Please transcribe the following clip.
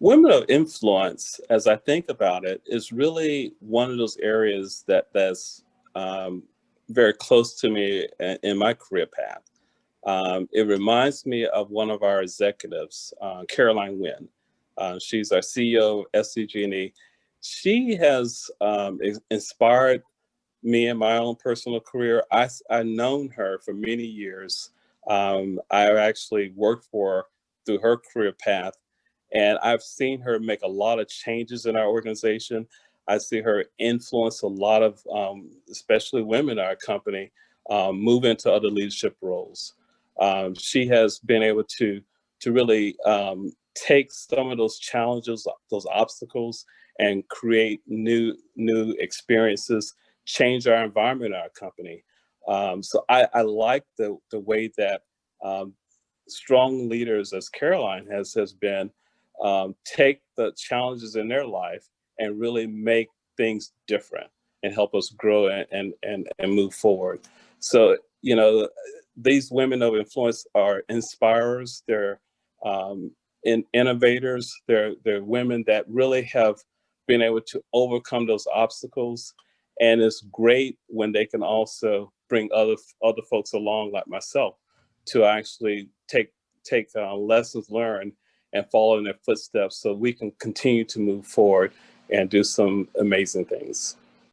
Women of influence, as I think about it, is really one of those areas that that's um, very close to me in my career path. Um, it reminds me of one of our executives, uh, Caroline Winn. Uh, she's our CEO of SDG&E. She has um, inspired me in my own personal career. I, I've known her for many years. Um, I actually worked for through her career path and I've seen her make a lot of changes in our organization. I see her influence a lot of, um, especially women in our company, um, move into other leadership roles. Um, she has been able to, to really um, take some of those challenges, those obstacles, and create new, new experiences, change our environment in our company. Um, so I, I, like the, the way that um, strong leaders, as Caroline has, has been, um, take the challenges in their life and really make things different and help us grow and, and, and, and move forward. So, you know, these women of influence are inspirers. They're um, in innovators. They're, they're women that really have been able to overcome those obstacles. And it's great when they can also bring other, other folks along like myself to actually take, take uh, lessons learned and follow in their footsteps so we can continue to move forward and do some amazing things.